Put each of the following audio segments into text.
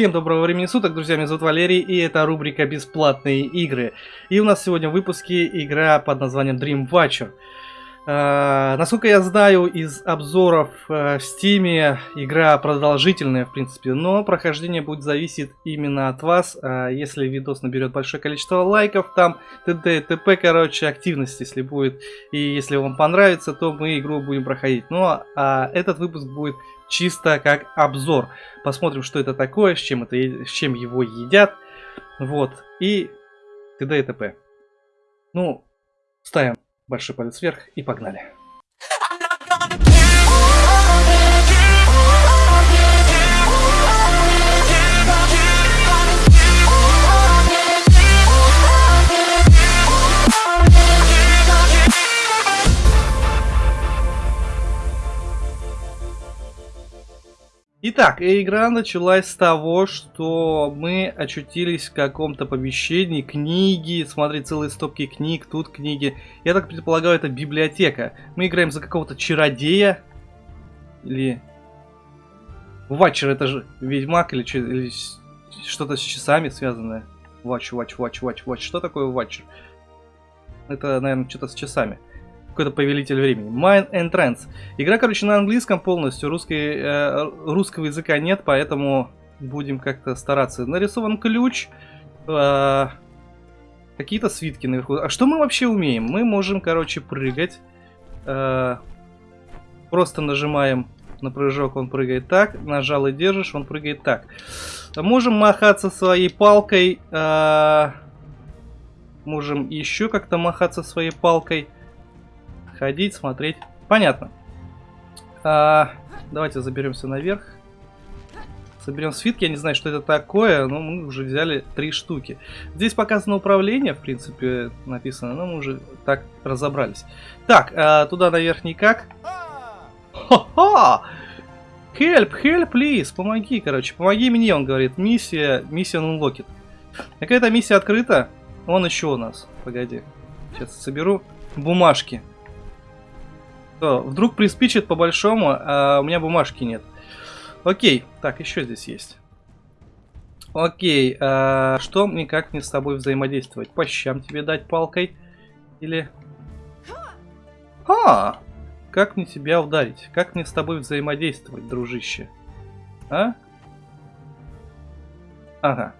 Всем доброго времени суток, друзья, меня зовут Валерий, и это рубрика «Бесплатные игры». И у нас сегодня в выпуске игра под названием Dream Watcher. Э, насколько я знаю из обзоров э, в Steam, игра продолжительная, в принципе, но прохождение будет зависеть именно от вас. Э, если видос наберет большое количество лайков, там т.д. т.п. короче, активность, если будет, и если вам понравится, то мы игру будем проходить. Но а этот выпуск будет чисто как обзор. Посмотрим, что это такое, с чем, это, с чем его едят. Вот, и т.д. и т.п. Ну, ставим большой палец вверх и погнали. Итак, игра началась с того, что мы очутились в каком-то помещении, книги, смотри, целые стопки книг, тут книги. Я так предполагаю, это библиотека. Мы играем за какого-то чародея. Или... Ватчер, это же ведьмак или, или что-то с часами связанное. Ватч, ватч, ватч, ватч, ватч. Что такое ватчер? Это, наверное, что-то с часами какой-то повелитель времени. Mind and Trance. Игра, короче, на английском полностью. Русской, э, русского языка нет, поэтому будем как-то стараться. Нарисован ключ. Э, Какие-то свитки наверху. А что мы вообще умеем? Мы можем, короче, прыгать. Э, просто нажимаем на прыжок, он прыгает так. Нажал и держишь, он прыгает так. Можем махаться своей палкой. Э, можем еще как-то махаться своей палкой ходить, смотреть. Понятно. А, давайте заберемся наверх. Соберем свитки. Я не знаю, что это такое, но мы уже взяли три штуки. Здесь показано управление, в принципе, написано, но мы уже так разобрались. Так, а, туда наверх никак. Ха-ха! Help, help, please, помоги, короче, помоги мне, он говорит. Миссия, миссия unlocked. Какая-то миссия открыта. Он еще у нас. Погоди. Сейчас соберу бумажки. Что, вдруг приспичит по большому, а у меня бумажки нет. Окей, так, еще здесь есть. Окей, а что мне как мне с тобой взаимодействовать? По щам тебе дать палкой? Или... А, как мне тебя ударить? Как мне с тобой взаимодействовать, дружище? А? Ага.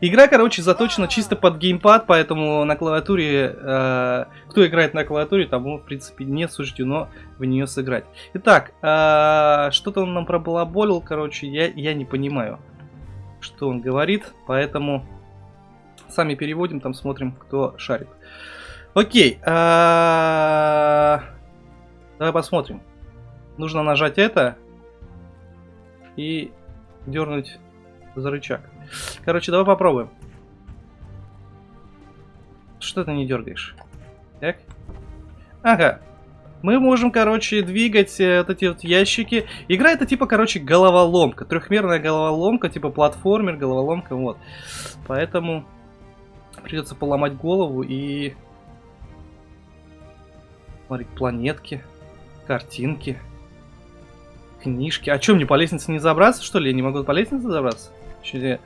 Игра, короче, заточена чисто под геймпад, поэтому на клавиатуре, э, кто играет на клавиатуре, тому, в принципе, не суждено в нее сыграть. Итак, э, что-то он нам пробалаболил, короче, я, я не понимаю, что он говорит, поэтому сами переводим, там смотрим, кто шарит. Окей, э, давай посмотрим. Нужно нажать это и дернуть за рычаг. Короче, давай попробуем. Что ты не дергаешь? Так. Ага. Мы можем, короче, двигать э, вот эти вот ящики. Игра это типа, короче, головоломка. Трехмерная головоломка, типа платформер, головоломка, вот. Поэтому придется поломать голову и... Смотри, планетки, картинки, книжки. А что, мне по лестнице не забраться, что ли? Я не могу по лестнице забраться? Че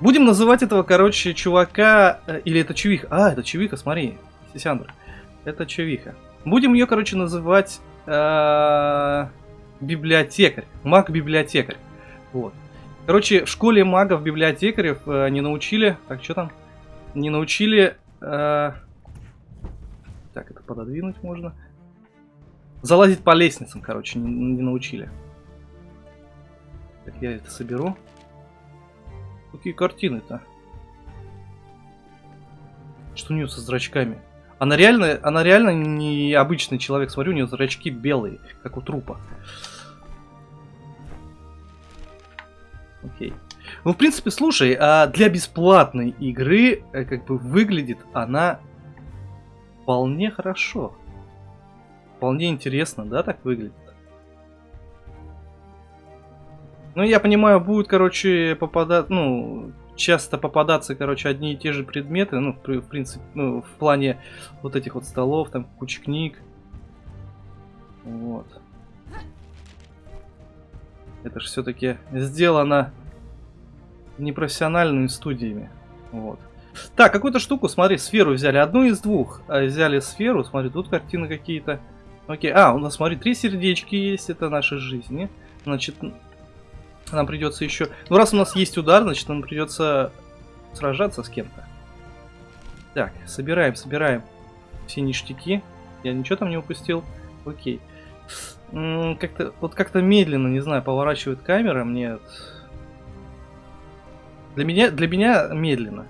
Будем называть этого, короче, чувака... Э, или это чувиха? А, это чувиха, смотри. Сисяндр. Это чувиха. Будем ее, короче, называть... Э, библиотекарь. Маг-библиотекарь. Вот. Короче, в школе магов-библиотекарев э, не научили... Так, что там? Не научили... Так, это пододвинуть можно. Залазить по лестницам, короче, не научили. Так, я это соберу. Какие картины-то? Что у нее со зрачками? Она реально, она реально не обычный человек. Смотрю, у нее зрачки белые, как у трупа. Окей. Ну, в принципе, слушай, а для бесплатной игры, э, как бы, выглядит она вполне хорошо. Вполне интересно, да, так выглядит? Ну, я понимаю, будет, короче, попадать, ну, часто попадаться, короче, одни и те же предметы, ну, в, в принципе, ну, в плане вот этих вот столов, там, куча книг. Вот. Это же все-таки сделано непрофессиональными студиями. Вот. Так, какую-то штуку, смотри, сферу взяли. Одну из двух. А, взяли сферу, смотри, тут картины какие-то. Окей, а, у нас, смотри, три сердечки есть, это наши жизни. Значит, нам придется еще... Ну, раз у нас есть удар, значит, нам придется сражаться с кем-то. Так, собираем, собираем все ништяки. Я ничего там не упустил. Окей. Как-то, вот как-то медленно, не знаю, поворачивает камера мне. Для меня, для меня медленно.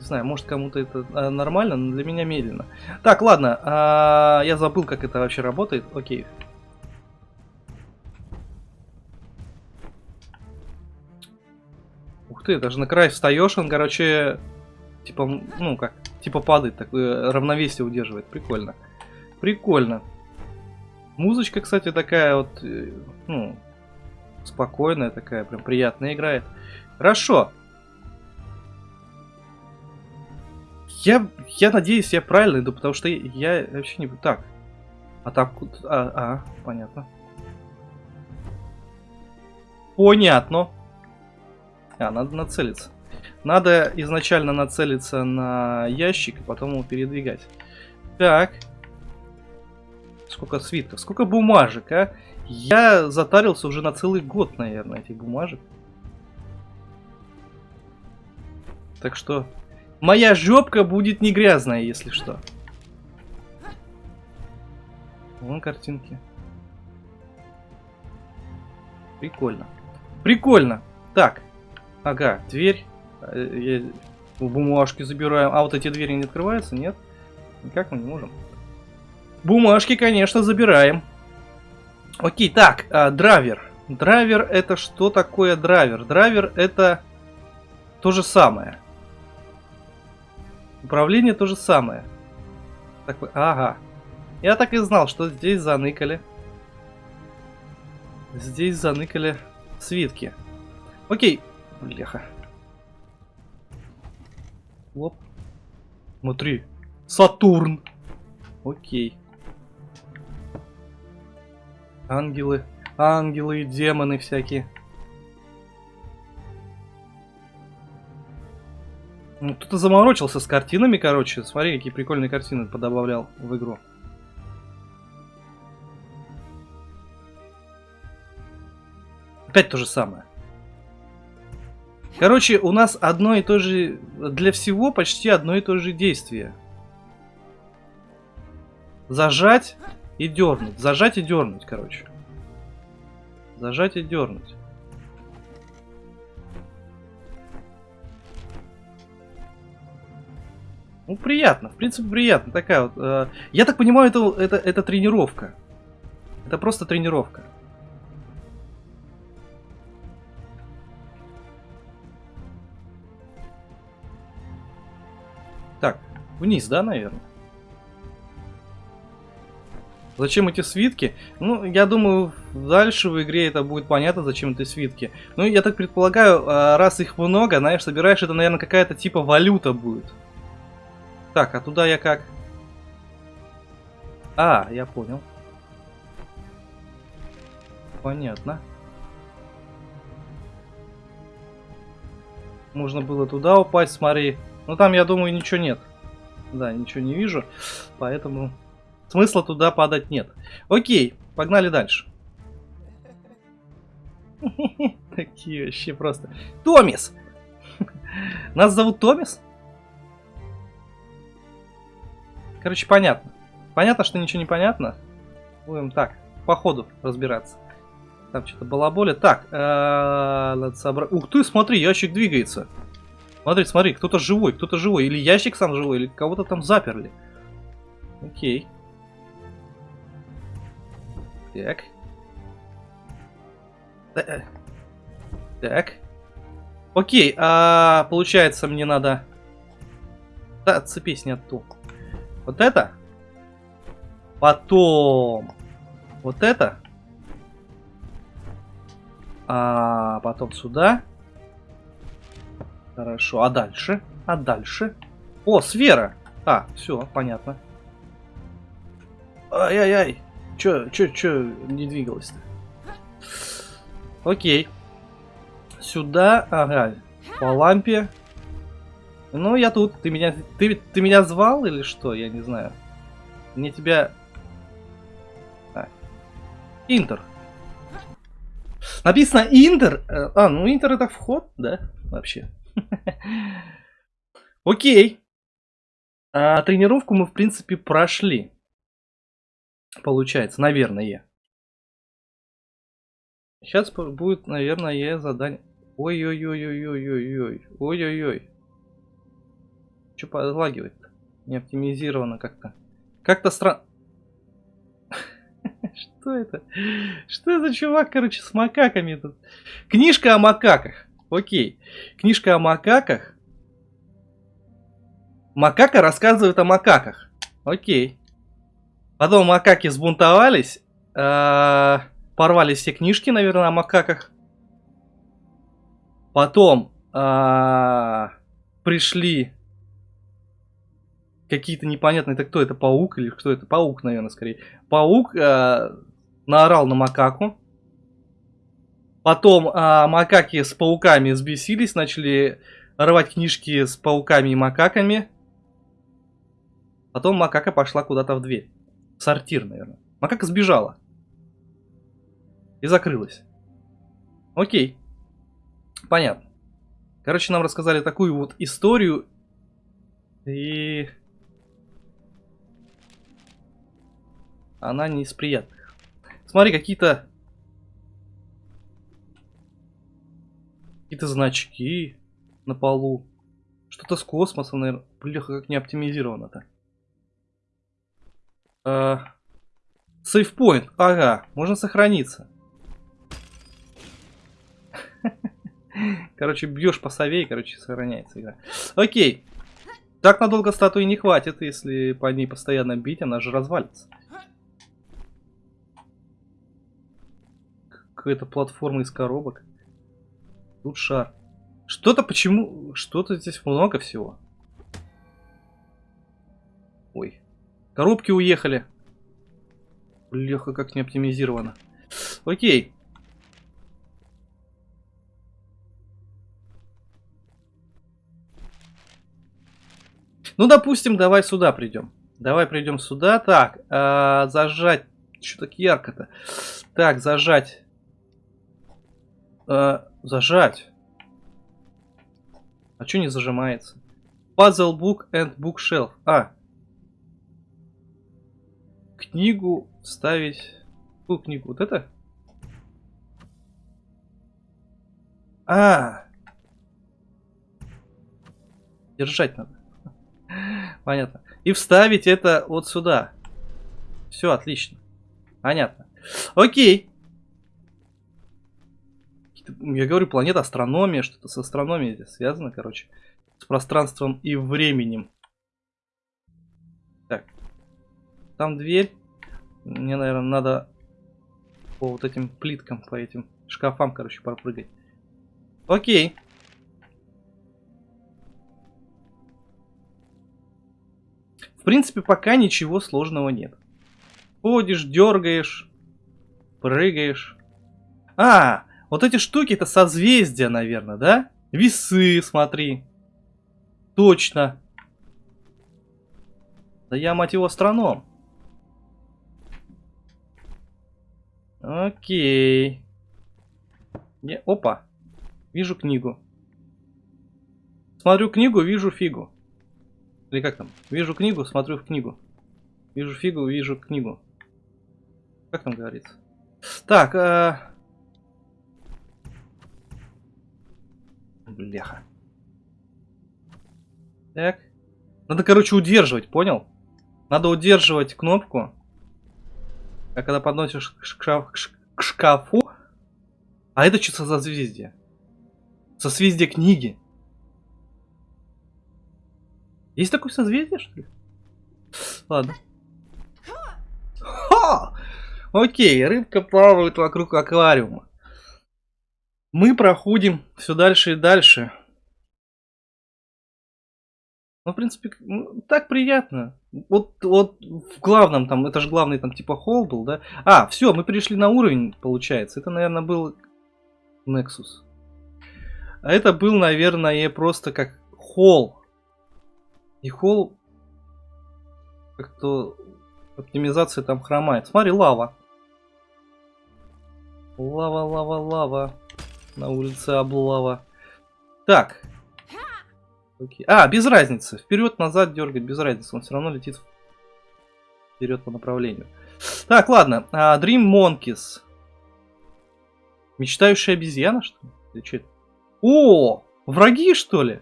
Не знаю, может кому-то это а, нормально, но для меня медленно. Так, ладно, а, я забыл, как это вообще работает. Окей. Ух ты, даже на край встаешь, он, короче, типа, ну как, типа падает, такое равновесие удерживает. Прикольно. Прикольно. Музычка, кстати, такая вот, э, ну, спокойная такая, прям приятная играет. Хорошо. Я, я надеюсь, я правильно иду, потому что я, вообще не... Так. А там... А, а, понятно. Понятно. А, надо нацелиться. Надо изначально нацелиться на ящик, и потом его передвигать. Так. Сколько свитков, сколько бумажек, а? Я затарился уже на целый год, наверное, этих бумажек. Так что Моя жопка будет не грязная, если что. Вон картинки. Прикольно. Прикольно. Так. Ага, дверь. Э, я бумажки забираем. А вот эти двери не открываются, нет? Никак мы не можем. Бумажки, конечно, забираем. Окей, так, а, драйвер. Драйвер это что такое драйвер? Драйвер это то же самое. Управление то же самое. Так, ага. Я так и знал, что здесь заныкали. Здесь заныкали свитки. Окей. Бляха. Оп. Смотри. Сатурн. Окей. Ангелы. Ангелы и демоны всякие. Ну, кто-то заморочился с картинами, короче. Смотри, какие прикольные картины подобавлял в игру. Опять то же самое. Короче, у нас одно и то же... Для всего почти одно и то же действие. Зажать и дернуть. Зажать и дернуть, короче. Зажать и дернуть. Ну, приятно, в принципе, приятно. Такая вот. Э, я так понимаю, это, это, это тренировка. Это просто тренировка. Вниз, да, наверное? Зачем эти свитки? Ну, я думаю, дальше в игре это будет понятно, зачем эти свитки. Ну, я так предполагаю, э, раз их много, знаешь, собираешь, это, наверное, какая-то типа валюта будет. Так, а туда я как? А, я понял. Понятно. Можно было туда упасть, смотри. Но там, я думаю, ничего нет. Да, ничего не вижу. Поэтому смысла туда падать нет. Окей, погнали дальше. Такие вообще просто. Томис! Нас зовут Томис? Короче, понятно. Понятно, что ничего не понятно. Будем так, по ходу разбираться. Там что-то балаболя. Так, э, надо собрать... Ух ты, смотри, ящик двигается. Смотри, смотри, кто-то живой, кто-то живой. Или ящик сам живой, или кого-то там заперли. Окей. Так. Э, так. Окей, а получается мне надо... Да, отцепись, не оттуда. Вот это. Потом. Вот это. А потом сюда. Хорошо. А дальше? А дальше? О, сфера. А, все, понятно. Ай-яй-яй. Чё, чё, чё не двигалось-то? Окей. Сюда, ага, по лампе. Ну, я тут. Ты меня, ты, ты меня звал или что? Я не знаю. Мне тебя... А. Интер. Написано Интер. Э, а, ну Интер это вход, да? Вообще. Окей. А, тренировку мы, в принципе, прошли. Получается, наверное. Сейчас будет, наверное, задание. Ой-ой-ой-ой-ой-ой-ой. Ой-ой-ой. Что подлагивает-то? Не оптимизировано как-то. Как-то странно. Что это? Что это чувак, короче, с макаками тут? Книжка о макаках. Окей. Книжка о макаках. Макака рассказывает о макаках. Окей. Потом макаки сбунтовались. Э порвали все книжки, наверное, о макаках. Потом э пришли какие-то непонятные, это кто это, паук или кто это? Паук, наверное, скорее. Паук э, наорал на макаку. Потом э, макаки с пауками взбесились, начали рвать книжки с пауками и макаками. Потом макака пошла куда-то в дверь. В сортир, наверное. Макака сбежала. И закрылась. Окей. Понятно. Короче, нам рассказали такую вот историю. И она не из приятных. Смотри, какие-то... Какие-то значки на полу. Что-то с космоса, наверное. Бляха, как не оптимизировано-то. А... Сейфпоинт. Ага, можно сохраниться. Короче, бьешь по сове и, короче, сохраняется игра. Окей. Так надолго статуи не хватит, если по ней постоянно бить, она же развалится. Какая-то платформа из коробок. Тут шар. Что-то почему... Что-то здесь много всего. Ой. Коробки уехали. Леха, как не оптимизировано. Окей. Ну, допустим, давай сюда придем. Давай придем сюда. Так, э, зажать. Что так ярко-то? Так, зажать Э, зажать. А что не зажимается? Puzzle Book and Bookshelf. А. Книгу ставить. Какую книгу? Вот это? А. Держать надо. Понятно. И вставить это вот сюда. Все, отлично. Понятно. Окей я говорю, планета астрономия, что-то с астрономией связано, короче. С пространством и временем. Так. Там дверь. Мне, наверное, надо по вот этим плиткам, по этим шкафам, короче, пропрыгать. Окей. В принципе, пока ничего сложного нет. Ходишь, дергаешь, прыгаешь. А, вот эти штуки это созвездия, наверное, да? Весы, смотри. Точно. Да я, мать его, астроном. Окей. Не, опа. Вижу книгу. Смотрю книгу, вижу фигу. Или как там? Вижу книгу, смотрю в книгу. Вижу фигу, вижу книгу. Как там говорится? Так, э, Бляха. Так. Надо, короче, удерживать, понял? Надо удерживать кнопку. А когда подносишь к, шкаф, к шкафу... А это что за созвездие? Созвездие книги. Есть такое созвездие, что ли? Ладно. Ха! Окей, рыбка плавает вокруг аквариума. Мы проходим все дальше и дальше. Ну, в принципе, ну, так приятно. Вот, вот в главном там, это же главный там типа холл был, да? А, все, мы перешли на уровень, получается. Это, наверное, был Nexus. А это был, наверное, просто как холл. И холл как-то оптимизация там хромает. Смотри, лава. Лава, лава, лава. На улице облава. Так. Окей. А, без разницы. Вперед, назад дергать, без разницы. Он все равно летит вперед по направлению. Так, ладно. А, Dream Monkeys. Мечтающая обезьяна, что ли? Что это? О, враги, что ли?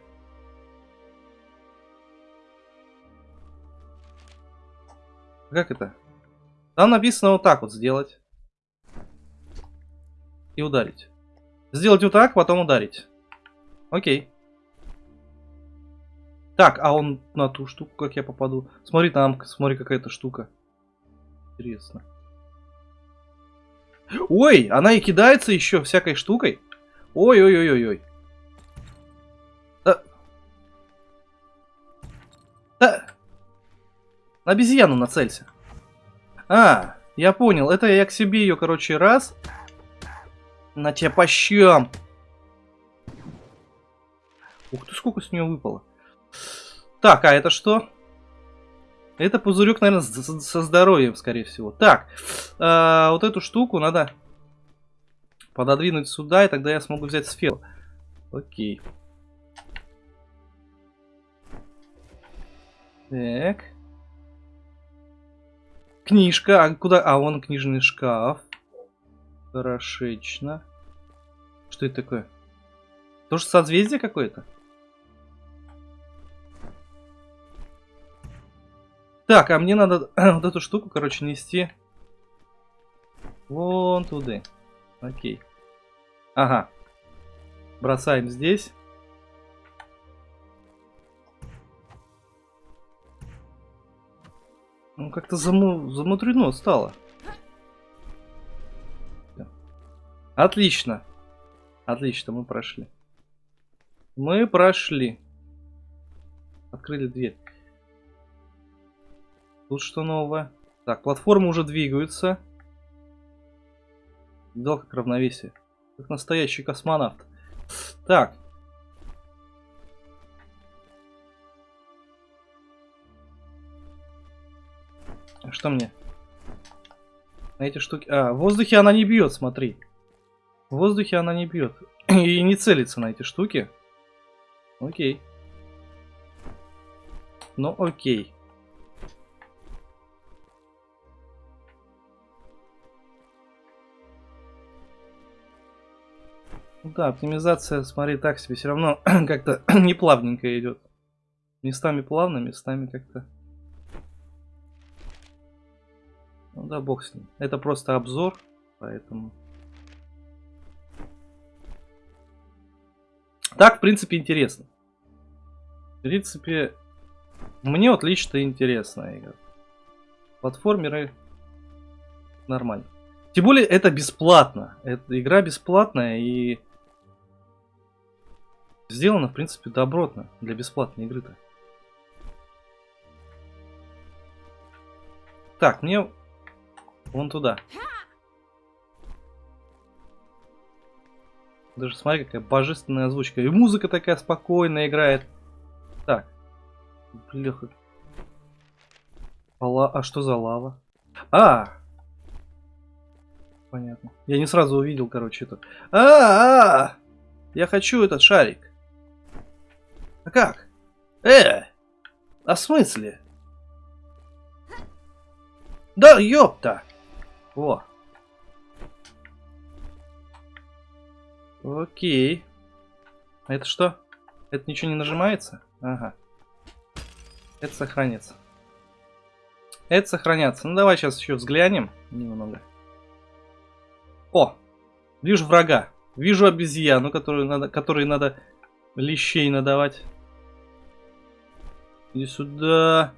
Как это? Там написано вот так вот сделать. И ударить. Сделать вот так, потом ударить. Окей. Так, а он на ту штуку, как я попаду? Смотри, там, смотри, какая-то штука. Интересно. Ой, она и кидается еще всякой штукой. Ой-ой-ой-ой-ой. Да. Да. На обезьяну нацелься. А, я понял. Это я к себе ее, короче, раз. На тебя по щам. Ух ты, сколько с нее выпало. Так, а это что? Это пузырек, наверное, со здоровьем, скорее всего. Так, э, вот эту штуку надо пододвинуть сюда, и тогда я смогу взять сферу. Окей. Так. Книжка. А куда? А, вон книжный шкаф. Хорошечно. Что это такое? Тоже созвездие какое-то? Так, а мне надо вот эту штуку, короче, нести вон туда. Окей. Ага. Бросаем здесь. Ну, как-то заму... замудрено стало. Отлично. Отлично, мы прошли. Мы прошли. Открыли дверь. Тут что нового? Так, платформы уже двигаются. Видал, как равновесие. Как настоящий космонавт. Так, Что мне? На эти штуки... А, в воздухе она не бьет, смотри. В воздухе она не бьет. И не целится на эти штуки. Окей. Ну, окей. Да, оптимизация, смотри, так себе все равно как-то не плавненько идет. Местами плавно, местами как-то Ну да, бог с ним. Это просто обзор, поэтому... Так, в принципе, интересно. В принципе, мне вот лично интересная игра. Платформеры нормально. Тем более, это бесплатно. Эта игра бесплатная и сделана, в принципе, добротно для бесплатной игры-то. Так, мне Вон туда. Даже смотри, какая божественная озвучка. И музыка такая спокойная играет. Так. Бляха. А, а что за лава? А! Понятно. Я не сразу увидел, короче, это. А, -а, -а! Я хочу этот шарик. А как? Э! А в смысле? Да ёпта! О. Окей. А это что? Это ничего не нажимается? Ага. Это сохранится. Это сохранятся. Ну давай сейчас еще взглянем немного. О! Вижу врага. Вижу обезьяну, которую надо, которой надо лещей надавать. Иди сюда.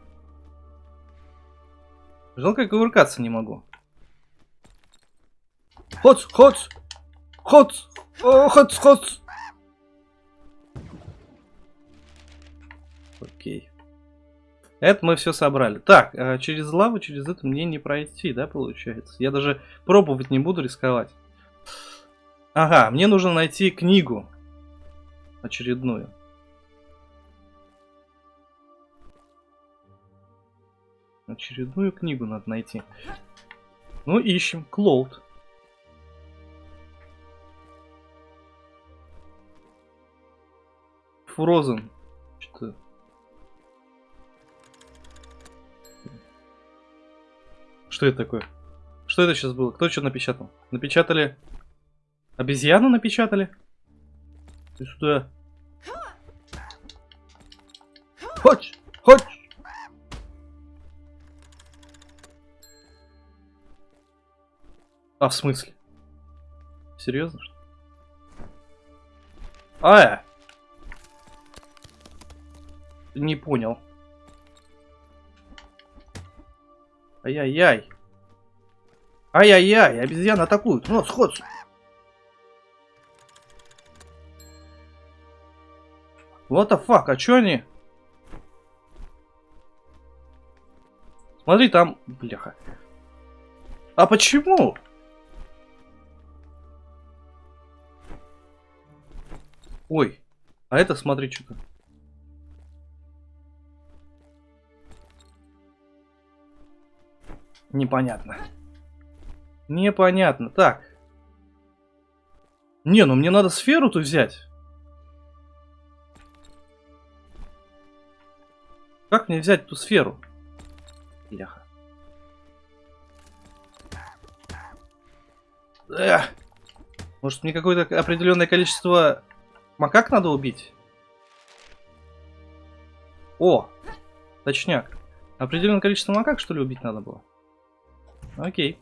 Жалко, кувыркаться не могу. Хоц, хоц, хоц, хоц, хоц. Окей. Это мы все собрали. Так, а через лаву, через это мне не пройти, да, получается? Я даже пробовать не буду рисковать. Ага, мне нужно найти книгу. Очередную. Очередную книгу надо найти. Ну, ищем. Клоуд. Фрозен. Что? Что это такое? Что это сейчас было? Кто что напечатал? Напечатали... Обезьяну напечатали? Ты сюда. Хоть! Хоть! А, в смысле? Серьезно, что А, э. Не понял. Ай-яй-яй. Ай-яй-яй, обезьяны атакуют. Ну, сход. What the fuck, а чё они? Смотри, там... Бляха. А почему? Ой, а это смотри, что-то. Непонятно. Непонятно. Так. Не, ну мне надо сферу-то взять. Как мне взять ту сферу? Бляха. Эх. Может мне какое-то определенное количество макак надо убить? О! Точняк. Определенное количество макак, что ли, убить надо было? Окей.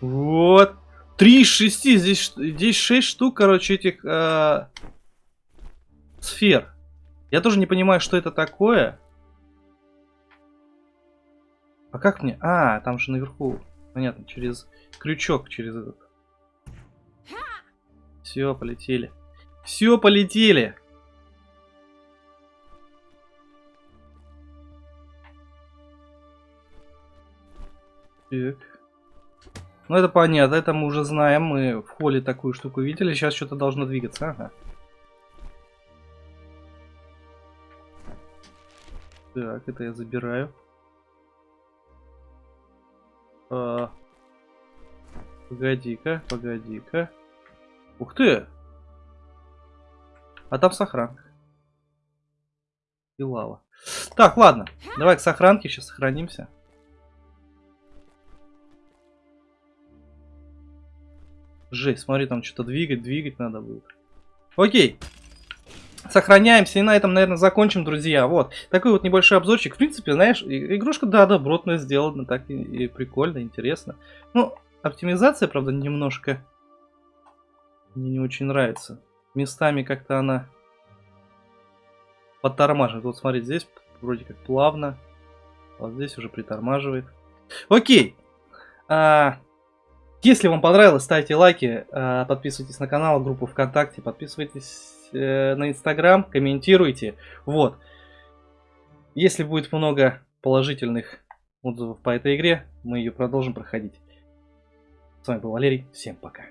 Вот. Три из шести. Здесь, здесь шесть штук, короче, этих э, сфер. Я тоже не понимаю, что это такое. А как мне? А, там же наверху. Понятно, через крючок, через этот. Все, полетели. Все, полетели. Так. Ну это понятно, это мы уже знаем. Мы в холле такую штуку видели. Сейчас что-то должно двигаться. Ага. Так, это я забираю. А... Погоди-ка, погоди-ка. Ух ты! А там сохранка. И лава. Так, ладно. Давай к сохранке сейчас сохранимся. Жесть, смотри, там что-то двигать, двигать надо будет. Окей. Сохраняемся и на этом, наверное, закончим, друзья. Вот, такой вот небольшой обзорчик. В принципе, знаешь, игрушка, да, добротно сделана, так и, и прикольно, интересно. Ну, оптимизация, правда, немножко мне не очень нравится. Местами как-то она подтормаживает. Вот смотри, здесь вроде как плавно, а вот здесь уже притормаживает. Окей. А, если вам понравилось, ставьте лайки, а, подписывайтесь на канал, группу ВКонтакте, подписывайтесь э, на Инстаграм, комментируйте. Вот. Если будет много положительных отзывов по этой игре, мы ее продолжим проходить. С вами был Валерий, всем пока.